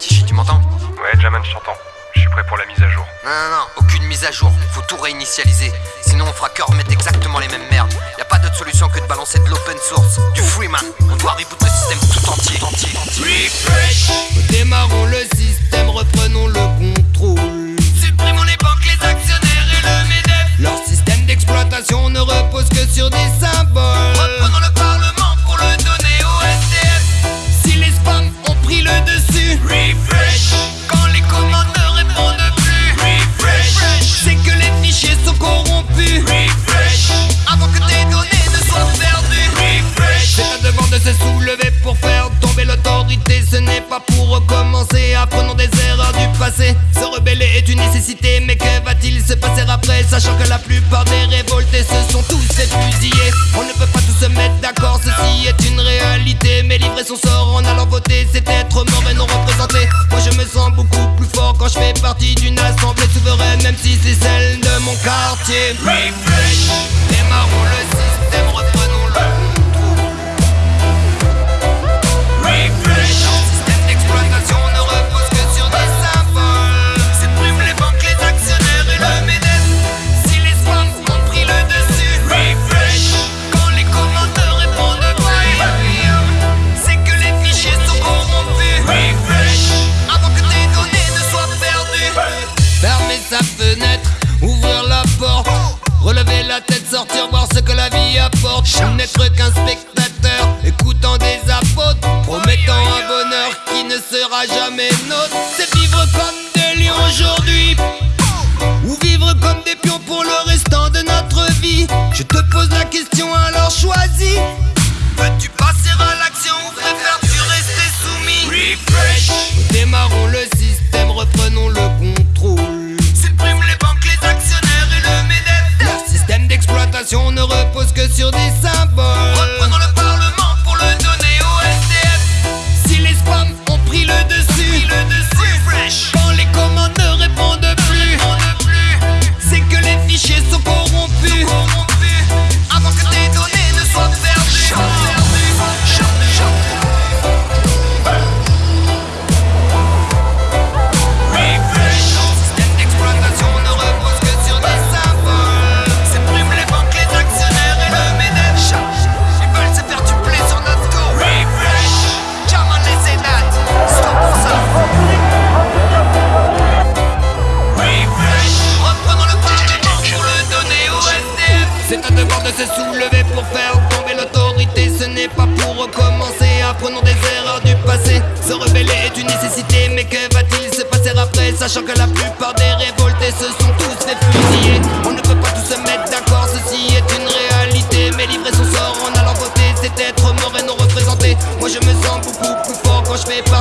Tichy, tu m'entends Ouais, Jaman, je t'entends. Je suis prêt pour la mise à jour. Non, non, non, aucune mise à jour. Faut tout réinitialiser. Sinon, on fera que remettre exactement les mêmes merdes. Y a pas d'autre solution que de balancer de l'open source, du Freeman. On doit reboot le système tout entier. entier, entier. Refresh Démarrons le Ce n'est pas pour recommencer, apprenons des erreurs du passé. Se rebeller est une nécessité, mais que va-t-il se passer après? Sachant que la plupart des révoltés se sont tous fait fusiller On ne peut pas tous se mettre d'accord, ceci est une réalité. Mais livrer son sort en allant voter, c'est être mort et non représenté. Moi je me sens beaucoup plus fort quand je fais partie d'une assemblée souveraine Même si c'est celle de mon quartier. Refresh. Démarrons le vie apporte. N'être qu'un spectateur, écoutant des apôtres, promettant un bonheur qui ne sera jamais nôtre. C'est vivre comme des lions aujourd'hui. Ou vivre comme des pions pour le restant de notre vie Je te pose la question alors choisis Veux-tu passer à l'action ou préfères-tu rester soumis? Refresh. Démarrons Sachant que la plupart des révoltés se sont tous fait fusiller On ne peut pas tous se mettre d'accord, ceci est une réalité. Mais livrer son sort en allant voter, c'est être mort et non représenté. Moi je me sens beaucoup plus fort quand je fais d'une